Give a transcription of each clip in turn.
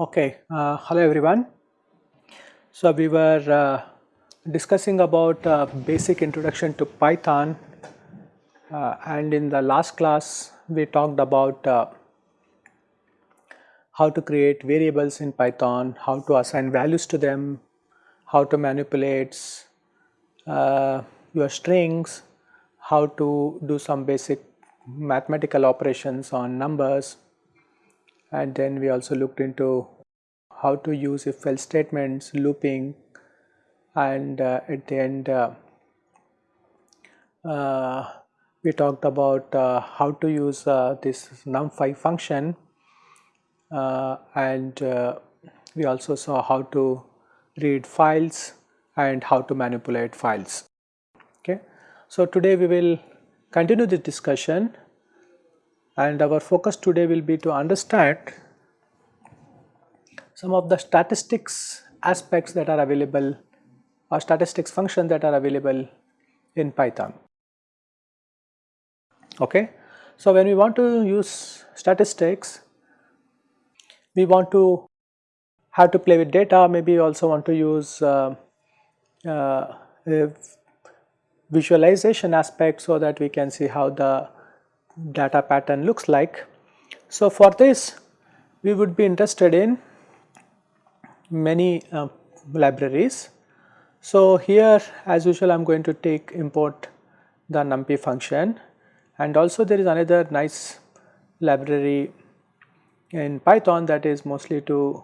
Okay, uh, hello everyone. So we were uh, discussing about uh, basic introduction to Python uh, and in the last class we talked about uh, how to create variables in Python, how to assign values to them, how to manipulate uh, your strings, how to do some basic mathematical operations on numbers. And then we also looked into how to use if else statements looping and uh, at the end uh, uh, we talked about uh, how to use uh, this numpy function Uh, and uh, we also saw how to read files and how to manipulate files okay so today we will continue this discussion and our focus today will be to understand some of the statistics aspects that are available or statistics functions that are available in Python. Okay. So, when we want to use statistics, we want to have to play with data, maybe we also want to use uh, uh, visualization aspect so that we can see how the data pattern looks like. So, for this we would be interested in many uh, libraries. So, here as usual I am going to take import the numpy function and also there is another nice library in Python that is mostly to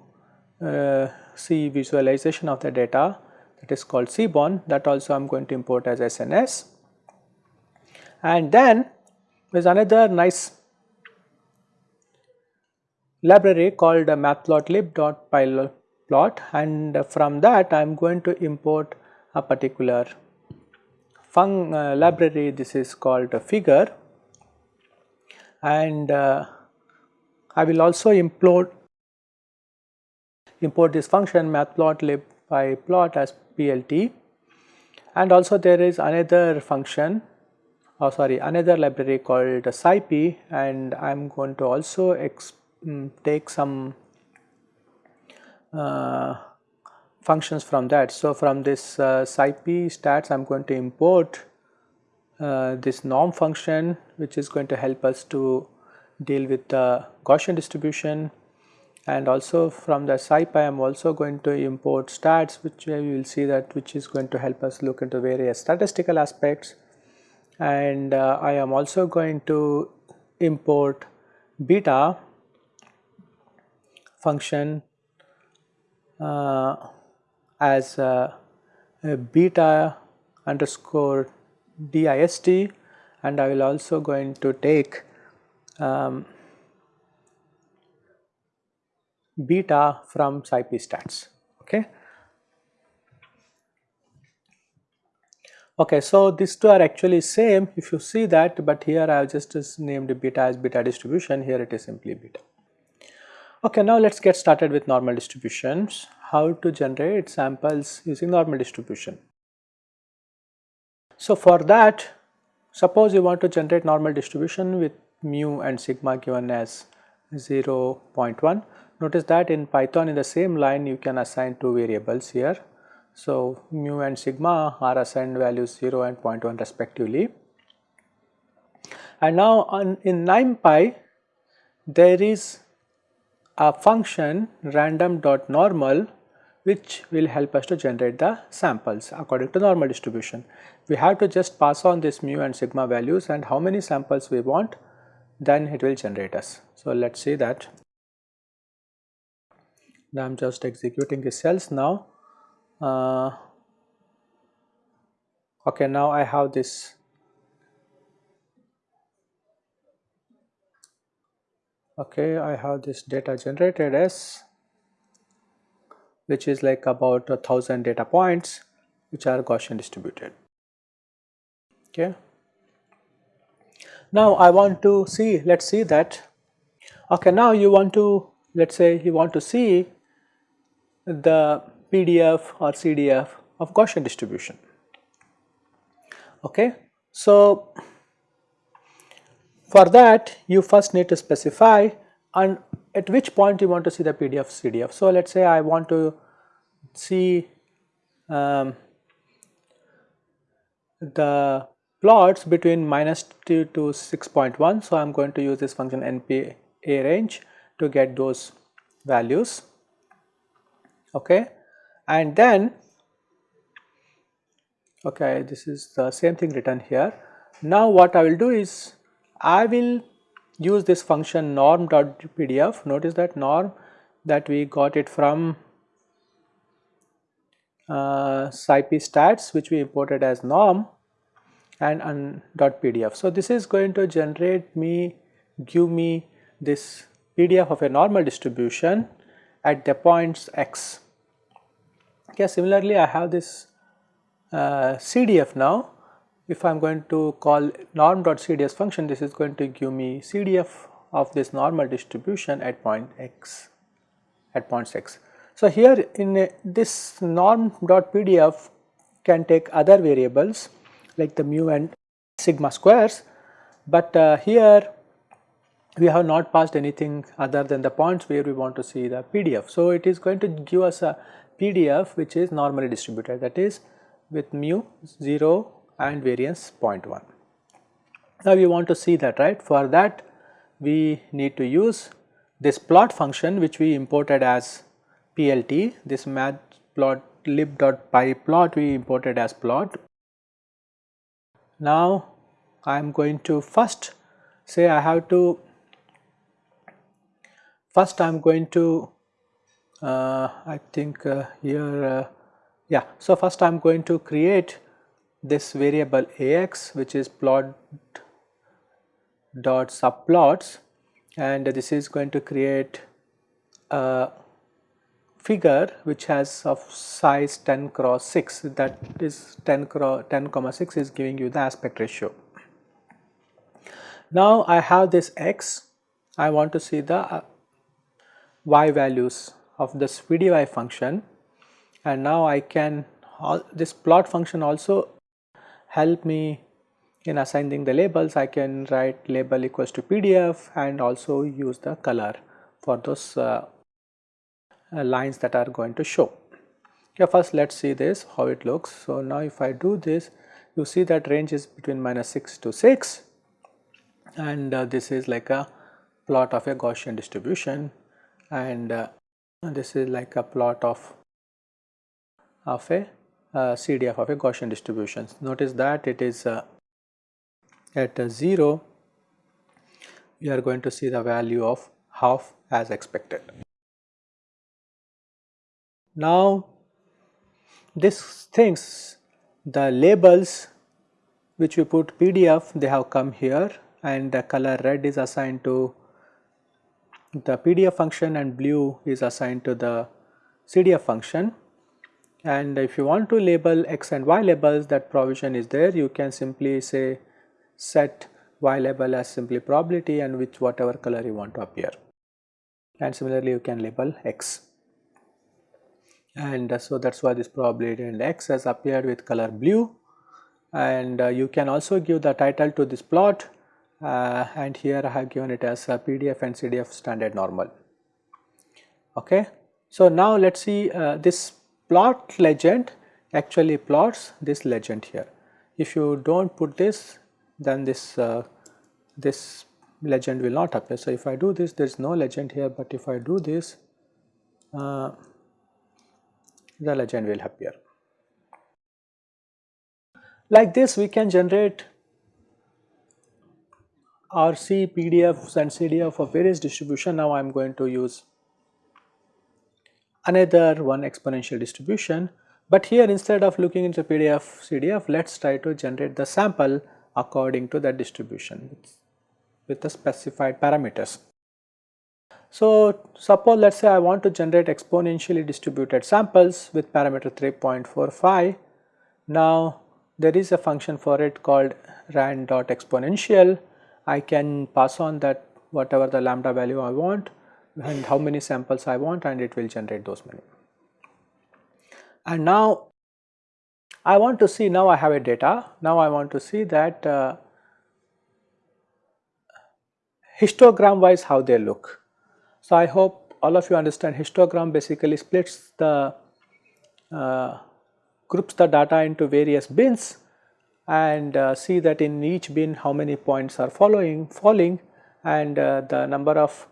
uh, see visualization of the data that is called Seaborn. That also I am going to import as SNS. And then there is another nice library called matplotlib.pyplot and from that I am going to import a particular fun uh, library. This is called a figure. And uh, I will also import import this function matplotlib by plot as plt and also there is another function oh sorry another library called scipy and I am going to also um, take some uh, functions from that. So, from this uh, scipy stats I am going to import uh, this norm function which is going to help us to deal with the Gaussian distribution. And also from the scipy I am also going to import stats which we will see that which is going to help us look into various statistical aspects. And uh, I am also going to import beta function uh, as uh, beta underscore dist and I will also going to take um, beta from scipy stats okay Okay, so these two are actually same if you see that, but here I have just named beta as beta distribution, here it is simply beta. Okay, now let us get started with normal distributions, how to generate samples using normal distribution. So for that, suppose you want to generate normal distribution with mu and sigma given as 0 0.1. Notice that in Python in the same line you can assign two variables here so, mu and sigma are assigned values 0 and 0.1 respectively. And now on, in NumPy there is a function random.normal which will help us to generate the samples according to normal distribution. We have to just pass on this mu and sigma values and how many samples we want then it will generate us. So, let us see that. Now I am just executing the cells now uh, okay now I have this okay I have this data generated as which is like about a thousand data points which are Gaussian distributed okay now I want to see let's see that okay now you want to let's say you want to see the PDF or CDF of Gaussian distribution. Okay. So, for that you first need to specify and at which point you want to see the PDF CDF. So, let us say I want to see um, the plots between minus 2 to 6.1. So, I am going to use this function npa range to get those values. Okay and then okay this is the same thing written here. Now what I will do is I will use this function norm.pdf notice that norm that we got it from uh, stats which we imported as norm and, and .pdf. So, this is going to generate me give me this PDF of a normal distribution at the points x. Okay, similarly, I have this uh, CDF now. If I am going to call norm.cdf function, this is going to give me CDF of this normal distribution at point x, at points x. So, here in a, this norm.pdf can take other variables like the mu and sigma squares, but uh, here we have not passed anything other than the points where we want to see the PDF. So, it is going to give us a PDF which is normally distributed that is with mu 0 and variance 0.1. Now, we want to see that right for that we need to use this plot function which we imported as PLT this matplot lib.py plot we imported as plot. Now, I am going to first say I have to First I am going to uh, I think uh, here uh, yeah. So first I am going to create this variable ax which is plot dot subplots and this is going to create a figure which has of size 10 cross 6 that is 10 cross 10 comma 6 is giving you the aspect ratio. Now I have this x. I want to see the uh, y values of this VDY function. And now I can this plot function also help me in assigning the labels. I can write label equals to PDF and also use the color for those uh, lines that are going to show. Okay, first let us see this how it looks. So, now if I do this you see that range is between minus 6 to 6 and uh, this is like a plot of a Gaussian distribution and uh, this is like a plot of of a uh, CDF of a Gaussian distribution. Notice that it is uh, at 0 we are going to see the value of half as expected. Now these things the labels which we put PDF they have come here and the color red is assigned to the PDF function and blue is assigned to the CDF function. And if you want to label x and y labels that provision is there. You can simply say set y label as simply probability and which whatever color you want to appear. And similarly you can label x and uh, so that is why this probability and x has appeared with color blue and uh, you can also give the title to this plot uh, and here I have given it as PDF and CDF standard normal. Okay. So, now let us see this plot legend actually plots this legend here. If you do not put this then this uh, this legend will not appear. So, if I do this there is no legend here, but if I do this uh, the legend will appear. Like this we can generate RC, PDFs and CDF of various distribution. Now I am going to use another one exponential distribution. But here instead of looking into PDF, CDF, let us try to generate the sample according to that distribution with, with the specified parameters. So suppose let us say I want to generate exponentially distributed samples with parameter 3.45. Now there is a function for it called rand.exponential I can pass on that whatever the lambda value I want and how many samples I want and it will generate those many. And now I want to see now I have a data now I want to see that uh, histogram wise how they look. So I hope all of you understand histogram basically splits the uh, groups the data into various bins and uh, see that in each bin how many points are following falling and uh, the number of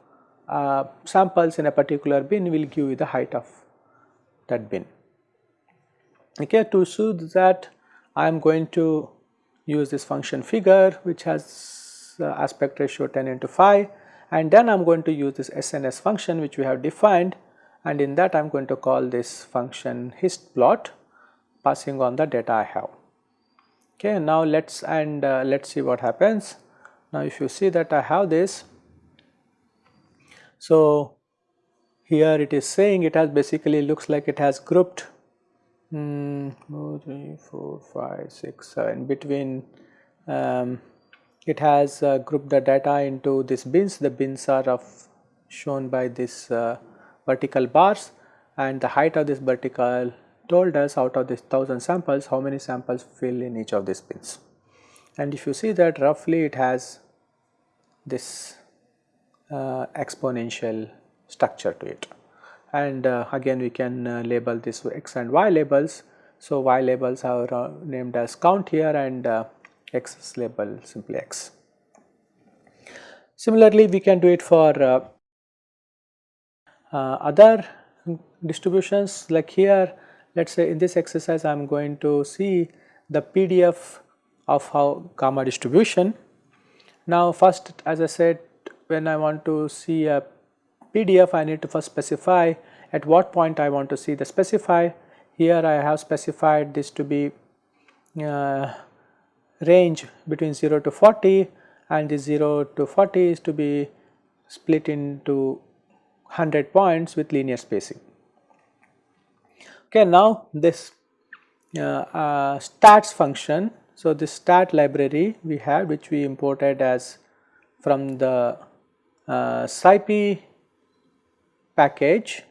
uh, samples in a particular bin will give you the height of that bin. Okay, to show that I am going to use this function figure which has uh, aspect ratio 10 into 5 and then I am going to use this SNS function which we have defined and in that I am going to call this function hist plot passing on the data I have. Okay, now let's and uh, let's see what happens. Now if you see that I have this, so here it is saying it has basically looks like it has grouped mm, 3, 4, 5, 6, 7 between um, it has uh, grouped the data into these bins. The bins are of shown by this uh, vertical bars. And the height of this vertical told us out of this 1000 samples how many samples fill in each of these bins. And if you see that roughly it has this uh, exponential structure to it. And uh, again we can uh, label this x and y labels. So, y labels are uh, named as count here and uh, x is label simply x. Similarly, we can do it for uh, uh, other distributions like here let us say in this exercise I am going to see the PDF of how gamma distribution. Now first as I said when I want to see a PDF I need to first specify at what point I want to see the specify. Here I have specified this to be uh, range between 0 to 40 and the 0 to 40 is to be split into 100 points with linear spacing. Okay, now this uh, uh, stats function. So, this stat library we have which we imported as from the uh, SciPy package,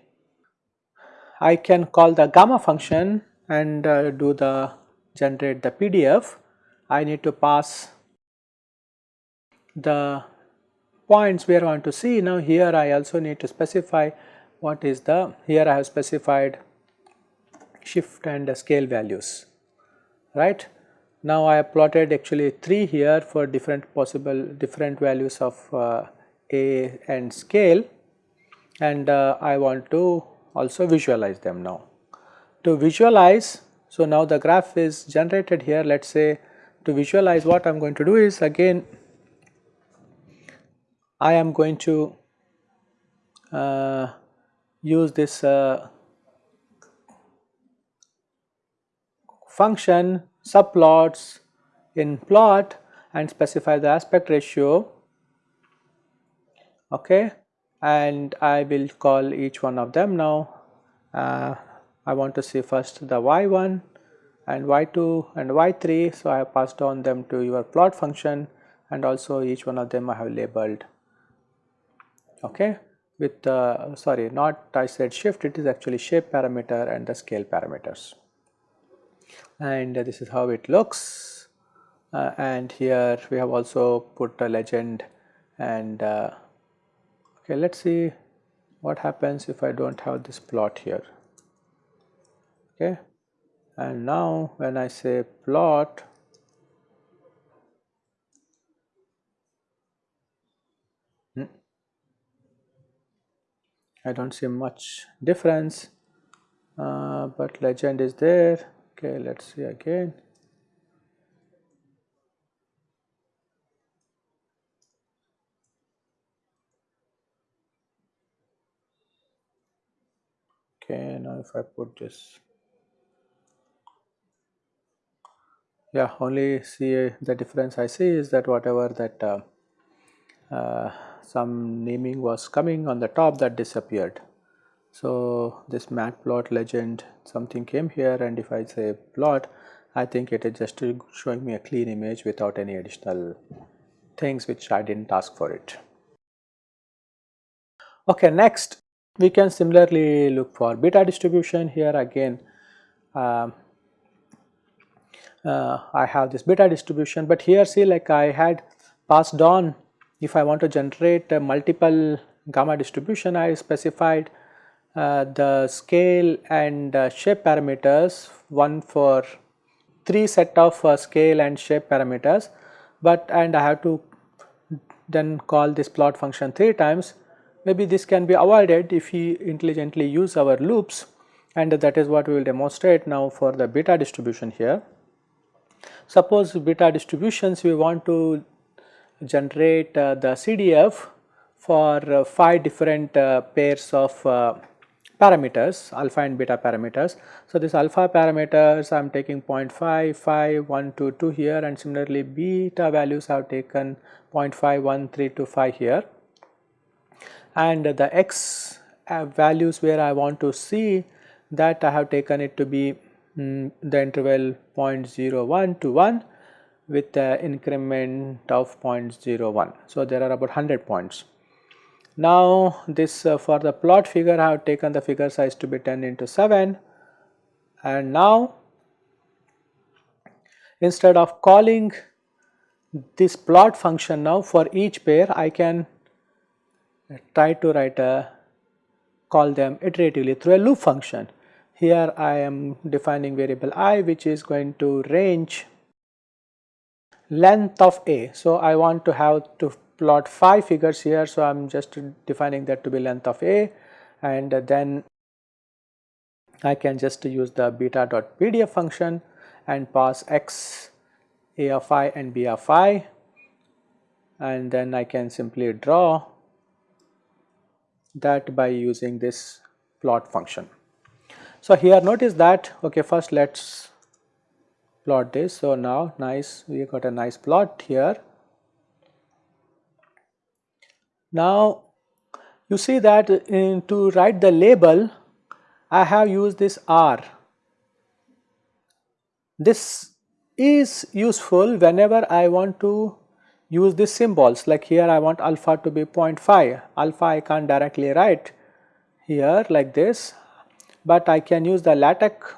I can call the gamma function and uh, do the generate the PDF. I need to pass the points we are going to see. Now here I also need to specify what is the, here I have specified shift and scale values, right. Now I have plotted actually 3 here for different possible different values of uh, A and scale and uh, I want to also visualize them now. To visualize, so now the graph is generated here let us say to visualize what I am going to do is again I am going to uh, use this uh, function subplots in plot and specify the aspect ratio. Okay? And I will call each one of them now. Uh, I want to see first the y1 and y2 and y3. So, I have passed on them to your plot function and also each one of them I have labeled okay with uh, sorry not I said shift it is actually shape parameter and the scale parameters and uh, this is how it looks uh, and here we have also put a legend and uh, Okay, let us see what happens if I do not have this plot here. Okay, and now when I say plot, hmm, I do not see much difference, uh, but legend is there. Okay, let us see again. okay now if I put this yeah only see the difference I see is that whatever that uh, uh, some naming was coming on the top that disappeared. So, this matplot legend something came here and if I say plot I think it is just showing me a clean image without any additional things which I did not ask for it. Okay, next we can similarly look for beta distribution here again uh, uh, I have this beta distribution, but here see like I had passed on if I want to generate a multiple gamma distribution I specified uh, the scale and uh, shape parameters one for three set of uh, scale and shape parameters but and I have to then call this plot function 3 times maybe this can be avoided if we intelligently use our loops and that is what we will demonstrate now for the beta distribution here. Suppose beta distributions we want to generate uh, the CDF for uh, 5 different uh, pairs of uh, parameters alpha and beta parameters. So, this alpha parameters I am taking 0.5, 5, 1, 2, 2 here and similarly beta values I have taken 0.5, 1, 3 to 5 here and the x values where I want to see that I have taken it to be mm, the interval 0.01 to 1 with the increment of 0.01. So, there are about 100 points. Now, this uh, for the plot figure I have taken the figure size to be 10 into 7 and now instead of calling this plot function now for each pair I can try to write a call them iteratively through a loop function. Here I am defining variable i which is going to range length of A. So, I want to have to plot 5 figures here. So, I am just defining that to be length of A and then I can just use the beta dot pdf function and pass x a of i and b of i and then I can simply draw that by using this plot function. So, here notice that okay first let us plot this. So, now nice we got a nice plot here. Now, you see that in, to write the label I have used this R. This is useful whenever I want to use these symbols like here I want alpha to be 0.5, alpha I can't directly write here like this, but I can use the LaTeX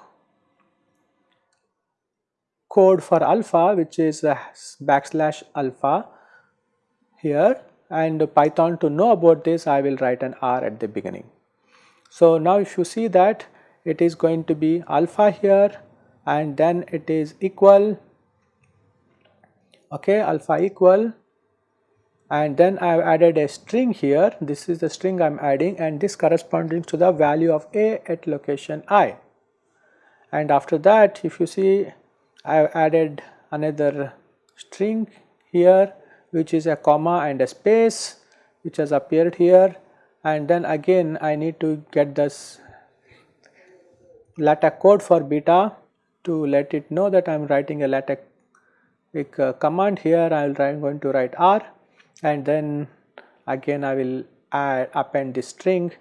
code for alpha which is backslash alpha here and Python to know about this I will write an R at the beginning. So now if you see that it is going to be alpha here and then it is equal okay alpha equal and then I have added a string here. This is the string I am adding and this corresponding to the value of a at location i. And after that if you see I have added another string here which is a comma and a space which has appeared here. And then again I need to get this LaTeX code for beta to let it know that I am writing a LaTeX uh, command here. I am going to write R and then again I will add append the string.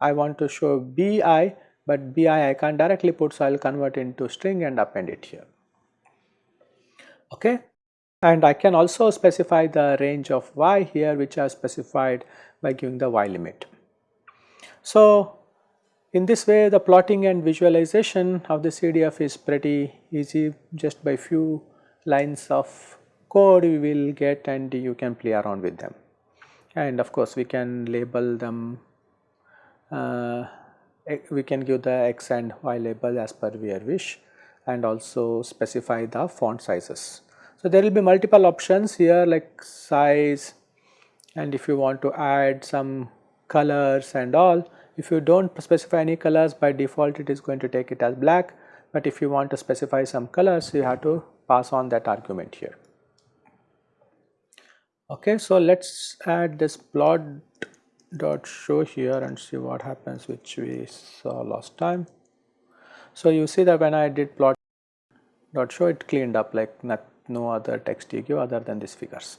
I want to show bi but bi I can't directly put so I will convert into string and append it here. Okay? And I can also specify the range of y here which are specified by giving the y limit. So in this way the plotting and visualization of the CDF is pretty easy just by few lines of code we will get and you can play around with them. And of course we can label them uh, we can give the x and y label as per we wish and also specify the font sizes. So, there will be multiple options here like size and if you want to add some colors and all. If you do not specify any colors by default it is going to take it as black. But if you want to specify some colors you have to pass on that argument here. Okay, so let us add this plot dot show here and see what happens which we saw last time. So you see that when I did plot dot show it cleaned up like not, no other text you give other than these figures.